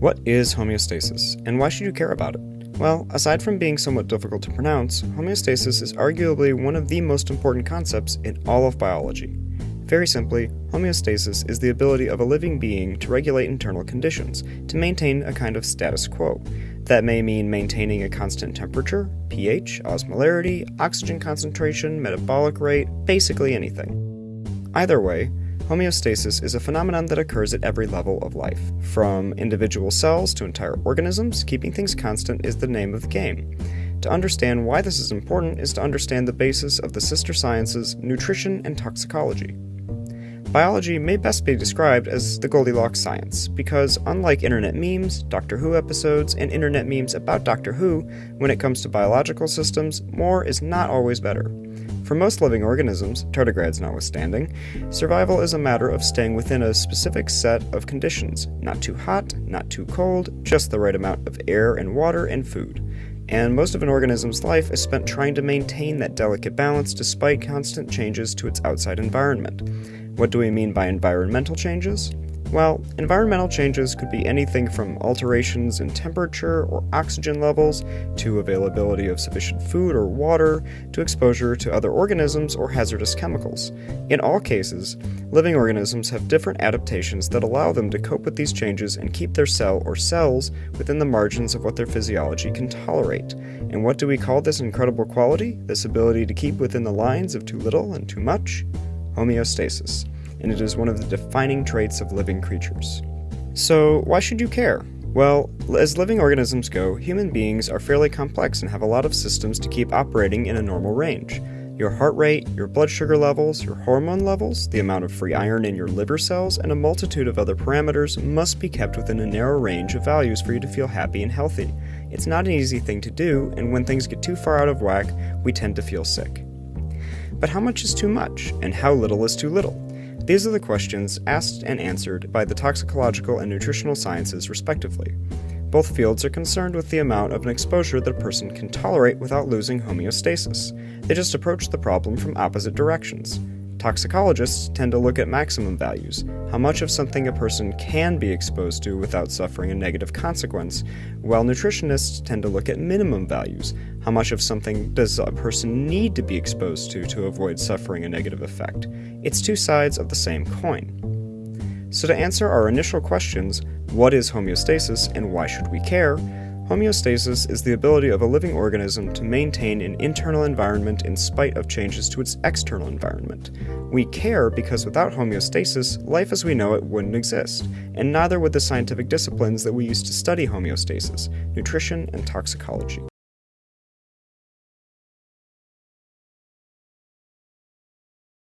What is homeostasis, and why should you care about it? Well, aside from being somewhat difficult to pronounce, homeostasis is arguably one of the most important concepts in all of biology. Very simply, homeostasis is the ability of a living being to regulate internal conditions, to maintain a kind of status quo. That may mean maintaining a constant temperature, pH, osmolarity, oxygen concentration, metabolic rate, basically anything. Either way, Homeostasis is a phenomenon that occurs at every level of life. From individual cells to entire organisms, keeping things constant is the name of the game. To understand why this is important is to understand the basis of the sister sciences nutrition and toxicology. Biology may best be described as the Goldilocks science, because unlike internet memes, Doctor Who episodes, and internet memes about Doctor Who, when it comes to biological systems, more is not always better. For most living organisms, tardigrades notwithstanding, survival is a matter of staying within a specific set of conditions not too hot, not too cold, just the right amount of air and water and food. And most of an organism's life is spent trying to maintain that delicate balance despite constant changes to its outside environment. What do we mean by environmental changes? Well, environmental changes could be anything from alterations in temperature or oxygen levels, to availability of sufficient food or water, to exposure to other organisms or hazardous chemicals. In all cases, living organisms have different adaptations that allow them to cope with these changes and keep their cell or cells within the margins of what their physiology can tolerate. And what do we call this incredible quality? This ability to keep within the lines of too little and too much? Homeostasis and it is one of the defining traits of living creatures. So, why should you care? Well, as living organisms go, human beings are fairly complex and have a lot of systems to keep operating in a normal range. Your heart rate, your blood sugar levels, your hormone levels, the amount of free iron in your liver cells, and a multitude of other parameters must be kept within a narrow range of values for you to feel happy and healthy. It's not an easy thing to do, and when things get too far out of whack, we tend to feel sick. But how much is too much, and how little is too little? These are the questions asked and answered by the toxicological and nutritional sciences, respectively. Both fields are concerned with the amount of an exposure that a person can tolerate without losing homeostasis. They just approach the problem from opposite directions. Toxicologists tend to look at maximum values, how much of something a person can be exposed to without suffering a negative consequence, while nutritionists tend to look at minimum values, how much of something does a person need to be exposed to to avoid suffering a negative effect. It's two sides of the same coin. So, to answer our initial questions what is homeostasis and why should we care? Homeostasis is the ability of a living organism to maintain an internal environment in spite of changes to its external environment. We care because without homeostasis, life as we know it wouldn't exist, and neither would the scientific disciplines that we use to study homeostasis nutrition and toxicology.